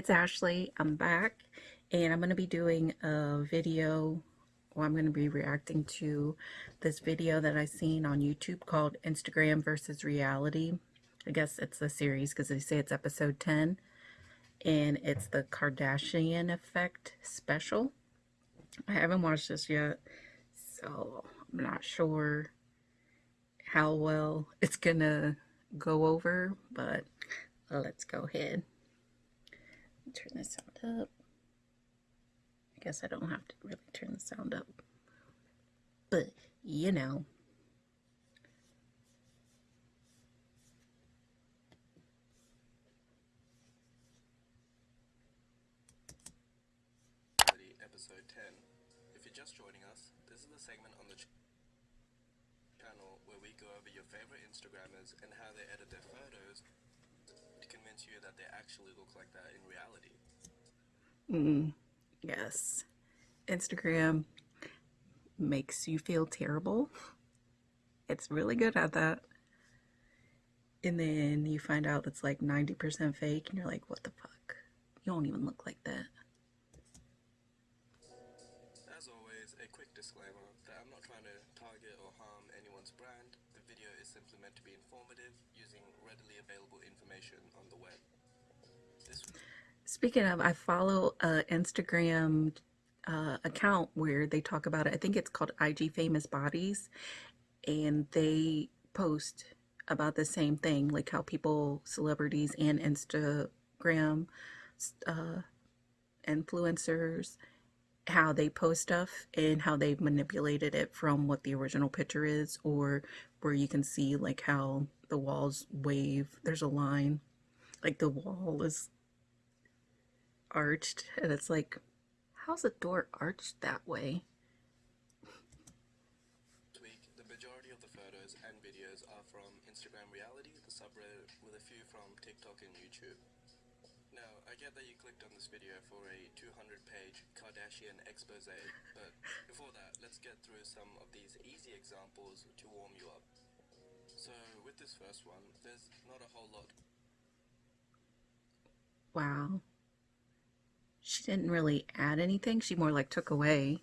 it's Ashley. I'm back and I'm going to be doing a video or I'm going to be reacting to this video that I seen on YouTube called Instagram versus reality. I guess it's a series because they say it's episode 10 and it's the Kardashian effect special. I haven't watched this yet so I'm not sure how well it's gonna go over but let's go ahead turn the sound up. I guess I don't have to really turn the sound up. But, you know. Episode 10. If you're just joining us, this is the segment on the ch channel where we go over your favorite Instagrammers and how they edit their photos convince you that they actually look like that in reality. Mm, yes. Instagram makes you feel terrible. It's really good at that. And then you find out it's like 90% fake and you're like, what the fuck? You don't even look like that. As always, a quick disclaimer that I'm not trying to target or harm anyone's brand. Video is simply meant to be informative using readily available information on the web. This Speaking of, I follow a Instagram uh, account where they talk about it. I think it's called IG Famous Bodies, and they post about the same thing, like how people, celebrities, and Instagram uh, influencers how they post stuff and how they've manipulated it from what the original picture is or where you can see like how the walls wave. There's a line like the wall is arched and it's like how's a door arched that way? Instagram reality the subreddit with a few from TikTok and YouTube now, I get that you clicked on this video for a 200-page Kardashian expose, but before that, let's get through some of these easy examples to warm you up. So, with this first one, there's not a whole lot. Wow. She didn't really add anything. She more like took away.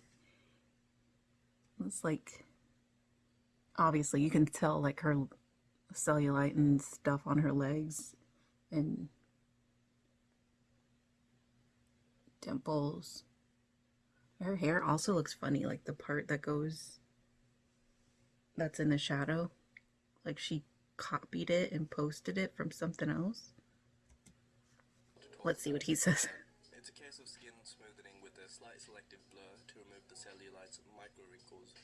It's like, obviously you can tell like her cellulite and stuff on her legs and dimples. Her hair also looks funny, like the part that goes, that's in the shadow. Like she copied it and posted it from something else. Let's see what he says. It's a case of skin smoothing with a slight selective blur to remove the cellulite's micro wrinkles.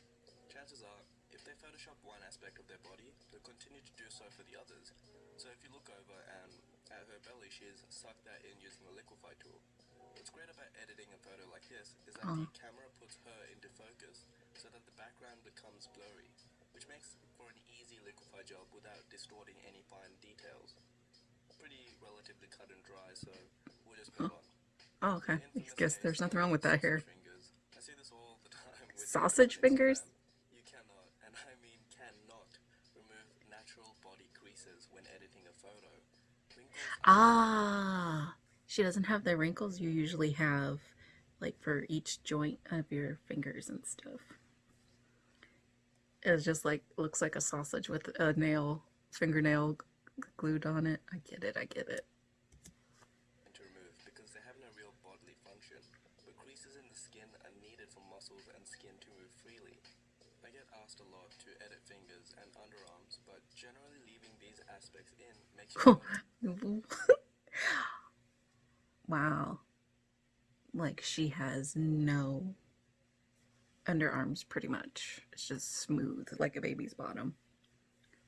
Chances are, if they Photoshop one aspect of their body, they'll continue to do so for the others. So if you look over and at her belly, she's sucked that in using the liquify tool. What's great about editing a photo like this is that the camera puts her into focus so that the background becomes blurry, which makes for an easy liquify job without distorting any fine details. Pretty relatively cut and dry, so we'll just move on. Oh, okay. I guess there's nothing wrong with that here. Fingers. I see this all the time with Sausage fingers? You cannot, and I mean cannot, remove natural body creases when editing a photo. Wrinkles Ah, she doesn't have the wrinkles you usually have, like for each joint of your fingers and stuff. It's just like, looks like a sausage with a nail, fingernail glued on it. I get it, I get it. to remove because they have no real bodily function, but creases in the skin are needed for muscles and skin to move freely. I get asked a lot to edit fingers and underarms, but generally leaving these aspects in makes you wow. Like she has no underarms pretty much. It's just smooth like a baby's bottom.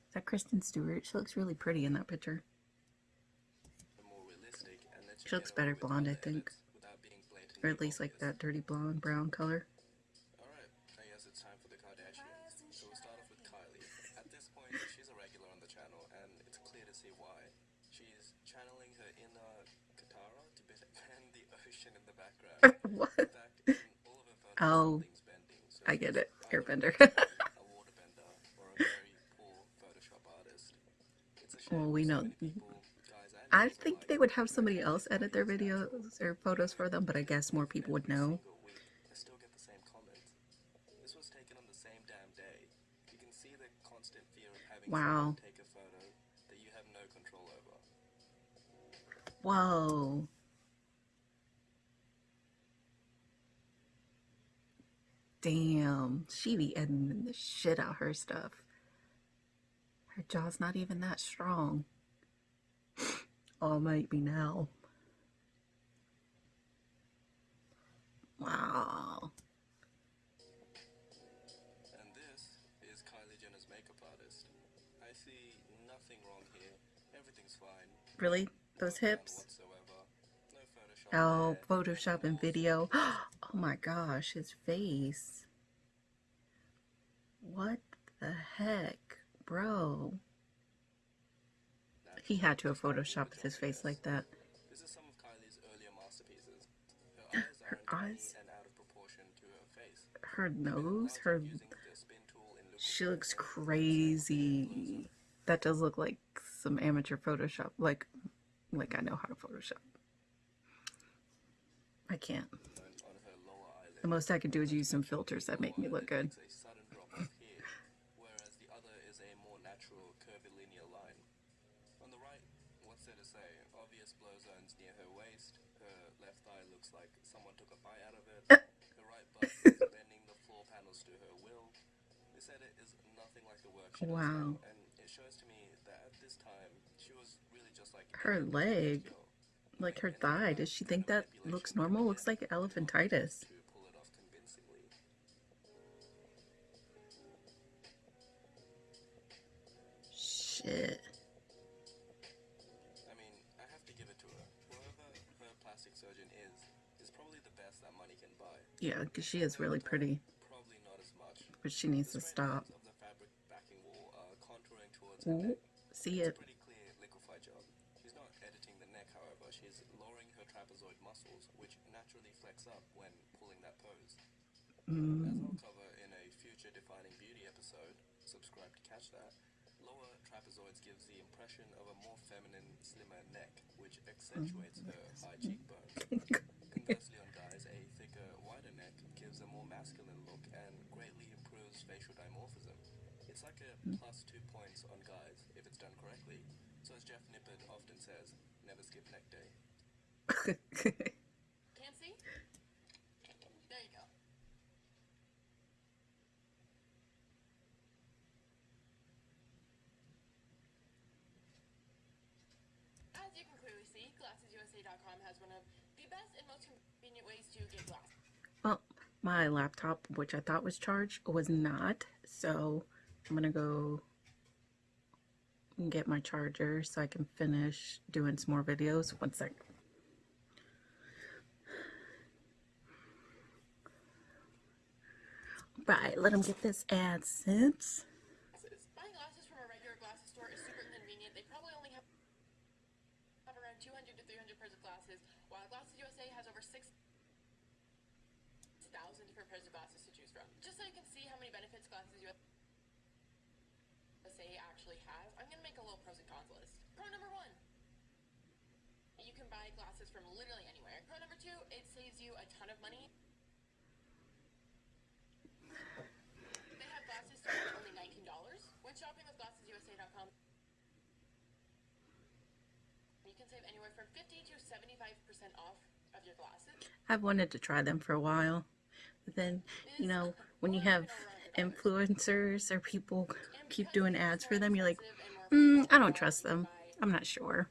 Is that Kristen Stewart? She looks really pretty in that picture. more realistic and lets you She looks better blonde, I think. edits without being blatantly Or at least like that dirty blonde brown color. What? In fact, in all of her photos, Oh, something's bending. So I get it. Airbender. a waterbender or a very poor Photoshop artist. It's a shame Well, we know- many people, guys and I think they would have somebody else edit their videos or photos for them, but I guess more people would know. single week, I still get the same comments. This was taken on the same damn day. You can see the constant fear of having Wow. someone take a photo that you have no control over. Whoa. Damn. She be editing the shit out her stuff. Her jaw's not even that strong. Oh, might be now. Wow. And this is Kylie Jenner's makeup artist. I see nothing wrong here. Everything's fine. Really? Those hips? No Photoshop. Oh, Photoshop and video. Oh my gosh, his face. What the heck, bro? He had to have photoshopped his face like that. This is some of Kylie's earlier masterpieces. Her eyes are Her eyes. out of proportion to her face. Her nose, her. Using the spin tool in She looks crazy. That does look like some amateur Photoshop. Like, like I know how to Photoshop. I can't. on on her lower eyelid. The most I can do is use some filters that make me look good. Makes a sudden drop off here, whereas the other is a more natural, curvilinear line. On the right, what's there to say? Obvious blow zones near her waist. Her left thigh looks like someone took a bite out of it. Uh. Her right butt is bending the floor panels to her will. This edit is nothing like the work she does Wow. and it shows to me that at this time she was really just like Her leg. Like her thigh. Does she think that looks normal? Looks like elephantitis. Shit. I mean, I have to give it to her. Whoever her plastic surgeon is, is probably the best that money can buy. Yeah, because she is really pretty, Probably not as much. but she needs to stop. lines of the fabric backing wall are contouring towards her neck. see it. a pretty clear liquefy job. She's not editing the neck, however. She's lowering her trapezoid muscles, which naturally flex up when pulling that pose. As Mm, I'll cover in a future defining beauty episode, subscribe to catch that. Lower trapezoids gives the impression of a more feminine, slimmer neck, which hmm. accentuates her high cheekbones. Conversely, on guys, a thicker, wider neck gives a more masculine look and greatly improves facial dimorphism. It's like a hmm. plus two points on guys if it's done correctly. So, as Jeff Nippard often says, never skip neck day. Can't see? There you go. As you can clearly see, Has one of the best and most convenient ways to get glasses. well, my laptop, which I thought was charged, was not. So I'm gonna go and get my charger so I can finish doing some more videos. One sec. Right, let him get this ad AdSense. Glasses. Buying glasses from a regular glasses store is super inconvenient. They probably only have have around 200 to 300 pairs of glasses, while Glasses USA has over 6,000 different pairs of glasses to choose from. Just so you can see how many benefits Glasses USA actually have, I'm going to make a little pros and cons list. Pro number one. You can buy glasses from literally anywhere. Pro number two, it saves you a ton of money. They have glasses starting at only $19. When shopping with GlassesUSA.com, you can save anywhere from 50 to 75% off of your glasses. I've wanted to try them for a while. But then, you know, when you have influencers or people keep doing ads for them, you're like, mm, I don't trust them. I'm not sure.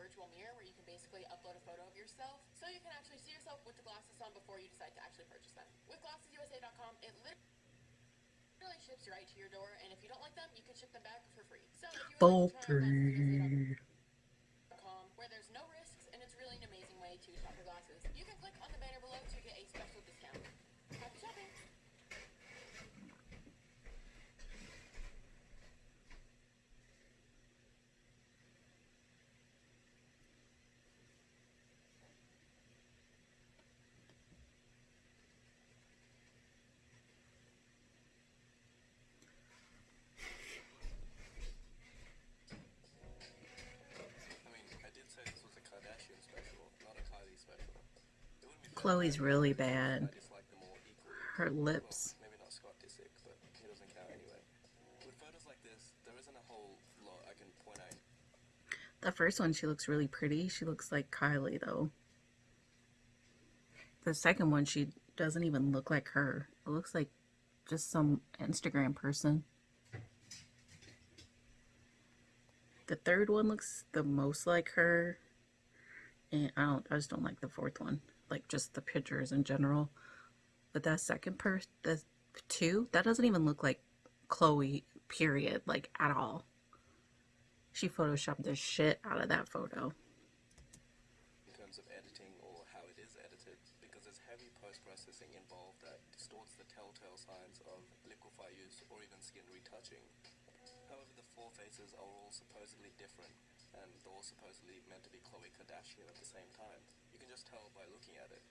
Virtual mirror where you can basically upload a photo of yourself so you can actually see yourself with the glasses on before you decide to actually purchase them. With GlassesUSA.com, it literally ships right to your door, and if you don't like them, you can ship them back for free. So if you For would like to try free. GlassesUSA.com, where there's no risks and it's really an amazing way to shop for glasses, you can click on the banner below to get a special discount. Happy shopping! Khloe's really bad. I dislike them all equally. Her lips. Maybe not Scott Disick, but he doesn't count anyway. With photos like this, there isn't a whole lot really bad. Her lips. The first one, she looks really pretty. She looks like Kylie, though. The second one, she doesn't even look like her. It looks like just some Instagram person. The third one looks the most like her. And I don't, I just don't like the fourth one. Like just the pictures in general. But that second person, the two, that doesn't even look like Khloe, period. Like at all. She photoshopped the shit out of that photo. in terms of editing or how it is edited because there's heavy post-processing involved that distorts the telltale signs of liquify use or even skin retouching. However, the four faces are all supposedly different and they're all supposedly meant to be Khloe Kardashian at the same time. Just tell by looking at it.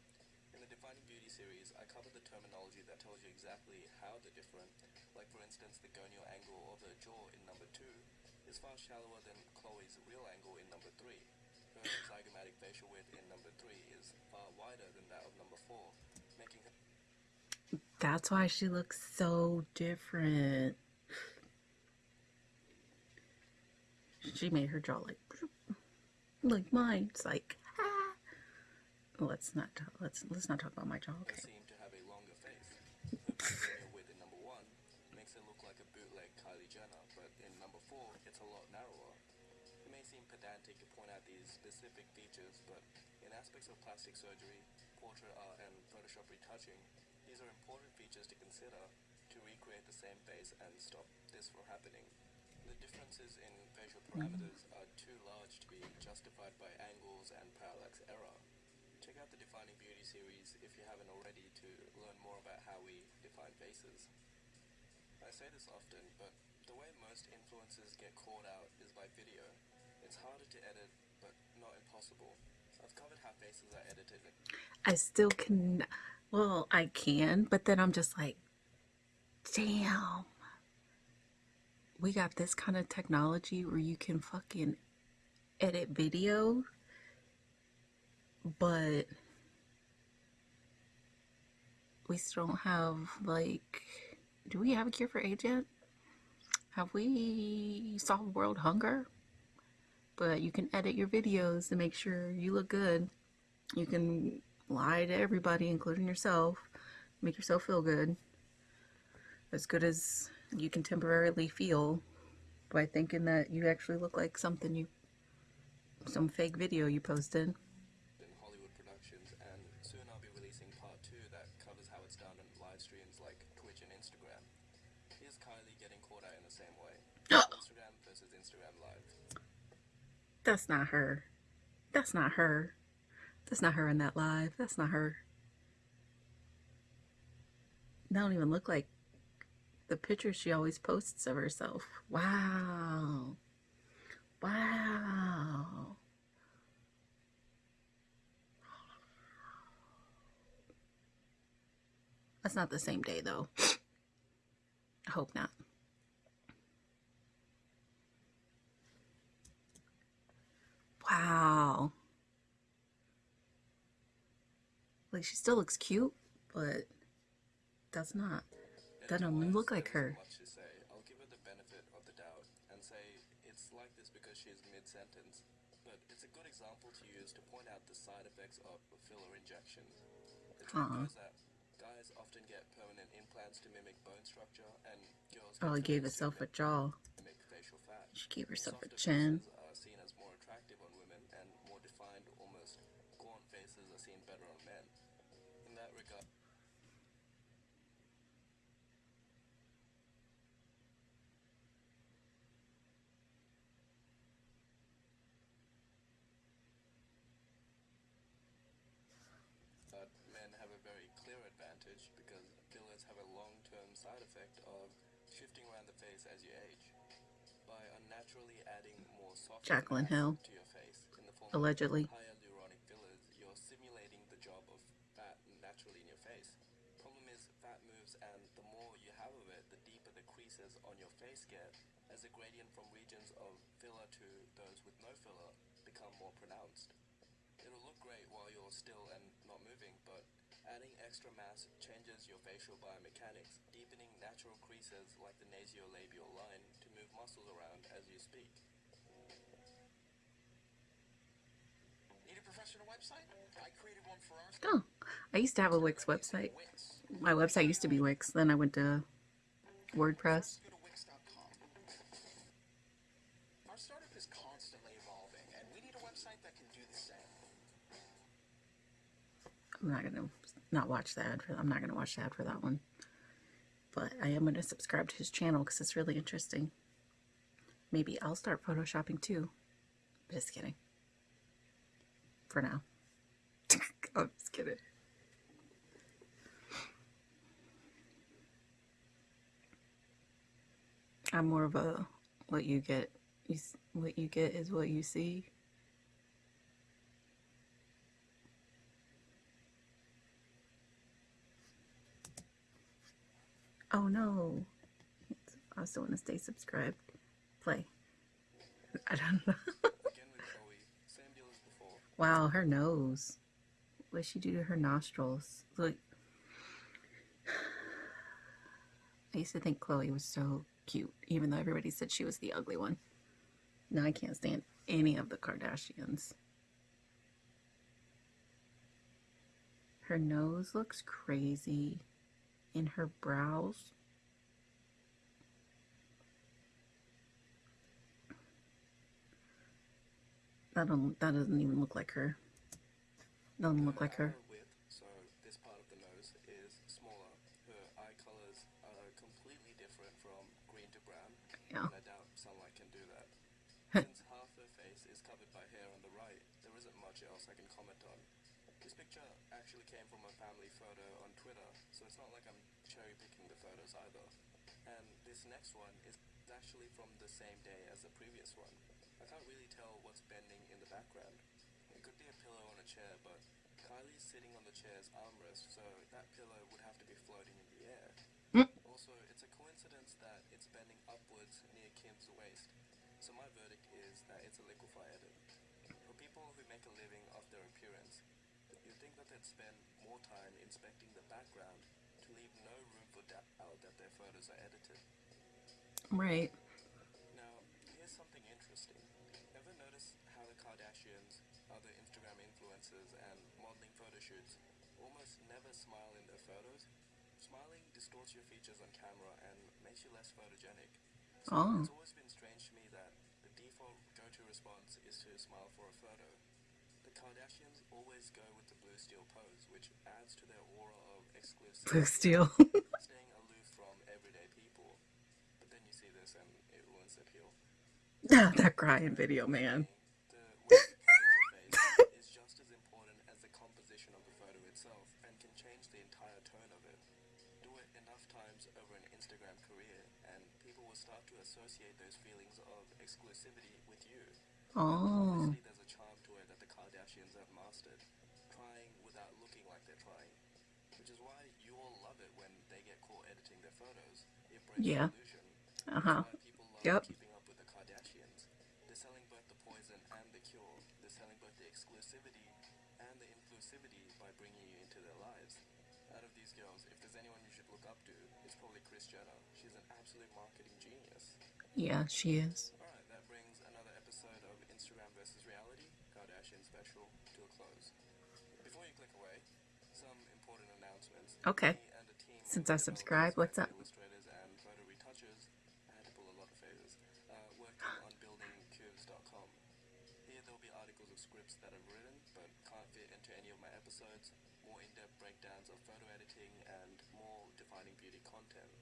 In the Defining Beauty series, I cover the terminology that tells you exactly how they're different. Like for instance, the gonial angle of her jaw in number 2 is far shallower than Khloe's real angle in number 3. Her zygomatic facial width in number 3 is far wider than that of number 4, making her That's why she looks so different. She made her jaw like like mine. It's like. Let's not talk, let's let's not talk about my jaw. Okay. seem to have a longer face. In number 1 makes her look like a bootleg Kylie Jenner, but in number 4 it's a lot narrower. It may seem pedantic to point out these specific features, but in aspects of plastic surgery, portrait art, and Photoshop retouching, these are important features to consider to recreate the same face and stop this from happening. The differences in facial mm-hmm. parameters are too large to be justified by angles and parallax error. Out the Defining Beauty series if you haven't already to learn more about how we define faces. I say this often, but the way most influencers get caught out is by video. It's harder to edit, but not impossible. I've covered how faces are edited. I still can well, I can, but then I'm just like damn. We got this kind of technology where you can fucking edit video, but we still don't have like do we have a cure for AIDS yet? Have we solved world hunger? But you can edit your videos to make sure you look good. You can lie to everybody, including yourself, make yourself feel good. As good as you can temporarily feel by thinking that you actually look like something you, some fake video you posted. in Hollywood productions, and soon I'll be releasing part two that covers how it's done in live streams like Twitch and Instagram. Here's Kylie getting caught out in the same way. Instagram versus Instagram Live. That's not her. That's not her. That's not her in that live. That's not her. They don't even look like the pictures she always posts of herself. Wow. Wow. That's not the same day though. I hope not. Wow. Like she still looks cute, but does not. That don't look like her. I'll give her the benefit of the doubt and say it's like this because she's mid-sentence, but it's a good example to use to point out the side effects of filler injections. The truth is that guys often get permanent implants to mimic bone structure, and girls Oh, get he gave herself a jaw. mimic facial fat. She gave herself a chin. Advantage because fillers have a long-term side effect of shifting around the face as you age. By unnaturally adding more soft mass Hill. to your face in the form Allegedly. fillers, you're simulating the job of fat naturally in your face. Problem is, fat moves, and the more you have of it, the deeper the creases on your face get, as the gradient from regions of filler to those with no filler become more pronounced. It'll look great while you're still and not moving, but adding extra mass changes your facial biomechanics, deepening natural creases like the nasolabial line to move muscles around as you speak. Need a professional website? I created one for our Oh, I used to have a Wix website. My website used to be Wix. Then I went to WordPress. Go to Wix.com. Our startup is constantly evolving, and we need a website that can do the same. I'm not gonna not watch the ad for. I'm not gonna watch the ad for that one. But I am gonna subscribe to his channel because it's really interesting. Maybe I'll start photoshopping too. Just kidding. For now. I'm just kidding. I'm more of a what you get. You, what you get is what you see. Oh no. I also want to stay subscribed. Play. I don't know. Wow, her nose. What she do to her nostrils? Look. I used to think Khloe was so cute, even though everybody said she was the ugly one. Now I can't stand any of the Kardashians. Her nose looks crazy. In her brows. That don't that doesn't even look like her. Doesn't look like her. Width, so this part of the nose is smaller. Her eye colors are completely different from green to brown. Yeah. And I doubt sunlight can do that. Since half her face is covered by hair on the right, there isn't much else I can comment on. This picture actually came from a family photo on Twitter, so it's not like I'm cherry picking the photos either. And this next one is actually from the same day as the previous one. I can't really tell what's bending in the background. It could be a pillow on a chair, but Kylie's sitting on the chair's armrest, so that pillow would have to be floating in the air. Also, it's a coincidence that it's bending upwards near Kim's waist, so my verdict is that it's a liquefy edit. For people who make a living off their appearance, you'd think that they'd spend more time inspecting the background no room for doubt that their photos are edited. Right. Now, here's something interesting. Ever notice how the Kardashians, other Instagram influencers, and modeling photo shoots almost never smile in their photos? Smiling distorts your features on camera and makes you less photogenic. So Oh. it's always been strange to me that the default go-to response is to smile for a photo. The Kardashians always go with the blue steel pose, which adds to their aura Blue steel. staying aloof from everyday people. But then you see this and it ruins the appeal. that crying video, man. The way you pose your face is just as important as the composition of the photo itself and can change the entire tone of it. Do it enough times over an Instagram career and people will start to associate those feelings of exclusivity with you. Oh. Obviously, there's a charm to it that the Kardashians have mastered, trying without looking like they're trying. Which is why you all love it when they get caught editing their photos. Yeah. Uh huh. People love Yep. keeping up with the Kardashians. They're selling both the poison and the cure. They're selling both the exclusivity and the inclusivity by bringing you into their lives. Out of these girls, if there's anyone you should look up to, it's probably Kris Jenner. She's an absolute marketing genius. Yeah, she is. Alright, that brings another episode of Instagram versus reality, Kardashian special, to a close. Before you click away, some important announcements. Okay. Me and the Since I subscribe, what's up? Illustrators and photo retouchers, had to pull a lot of favors, uh, working on building Here there'll be articles of scripts that I've written but can't fit into any of my episodes, more in-depth breakdowns of photo editing, and more defining beauty content.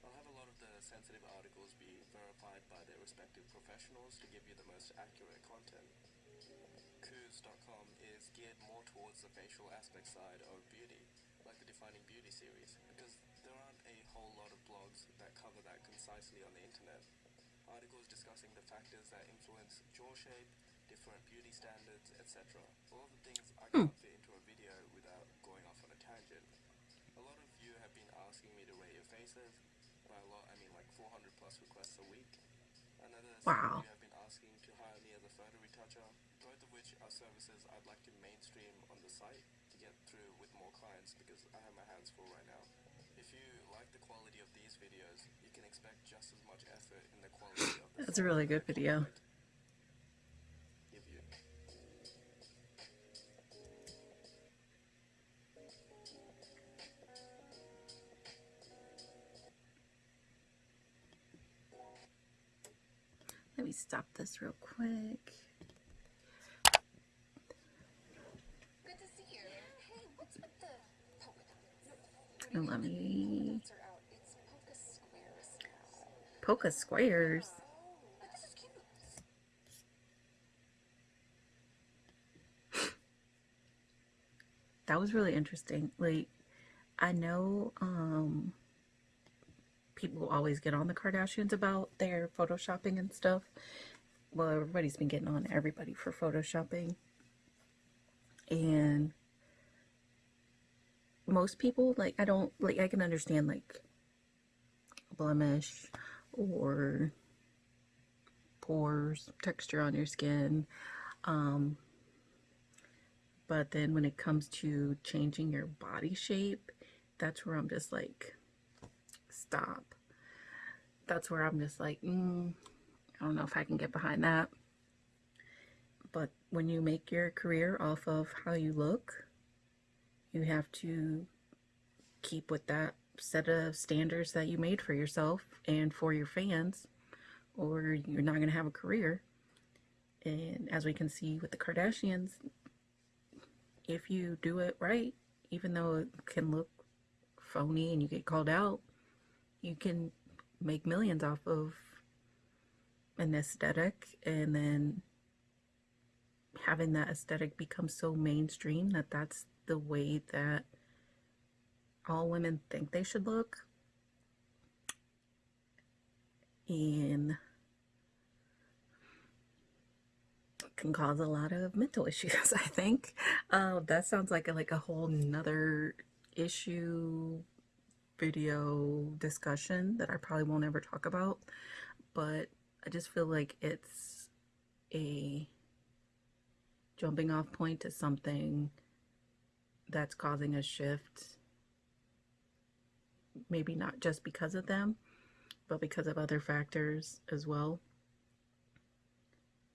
I'll have a lot of the sensitive articles be verified by their respective professionals to give you the most accurate content. Qoves.com is geared more towards the facial aspect side of beauty, like the Defining Beauty series, because there aren't a whole lot of blogs that cover that concisely on the internet. Articles discussing the factors that influence jaw shape, different beauty standards, etc. All of the things I can't fit into a video without going off on a tangent. A lot of you have been asking me to rate your faces. By a lot, I mean like 400 plus requests a week. Another Wow. you have been asking to hire me as a photo retoucher, both of which are services I'd like to mainstream on the site. To get through with more clients because I have my hands full right now. If you like the quality of these videos, you can expect just as much effort in the quality of the That's a really good video. Let me stop this real quick. Good to see you. Hey, what's with the polka dots? And let me polka squares. That was really interesting. Like, I know um, people always get on the Kardashians about their photoshopping and stuff. Well, everybody's been getting on everybody for photoshopping. And most people, like, I don't, like, I can understand, like, blemish or pores, texture on your skin. Um, but then when it comes to changing your body shape, that's where I'm just like, stop. That's where I'm just like, mm, I don't know if I can get behind that. But when you make your career off of how you look, you have to keep with that set of standards that you made for yourself and for your fans, or you're not going to have a career. And as we can see with the Kardashians, if you do it right, even though it can look phony and you get called out, you can make millions off of an aesthetic and then having that aesthetic become so mainstream that that's the way that all women think they should look. And can cause a lot of mental issues, I think. Uh, that sounds like a, like a whole nother issue video discussion that I probably won't ever talk about. But I just feel like it's a jumping off point to something that's causing a shift. Maybe not just because of them, but because of other factors as well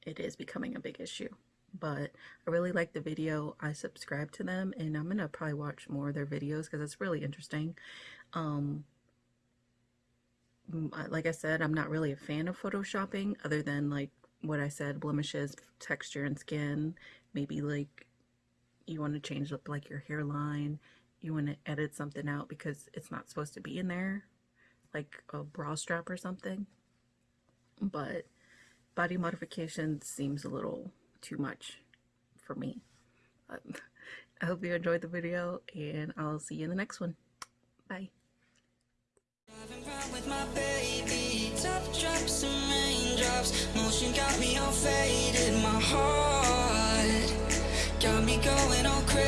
it is becoming a big issue. But I really like the video. I subscribe to them and I'm to probably watch more of their videos because it's really interesting. Um, like I said, I'm not really a fan of photoshopping other than like what I said, blemishes, texture and skin. Maybe like you want to change up like your hairline. You want to edit something out because it's not supposed to be in there. Like a bra strap or something. But body modification seems a little too much for me. But I hope you enjoyed the video and I'll see you in the next one. Bye. Top drops and raindrops. Motion got me all faded, my heart got me going all crazy.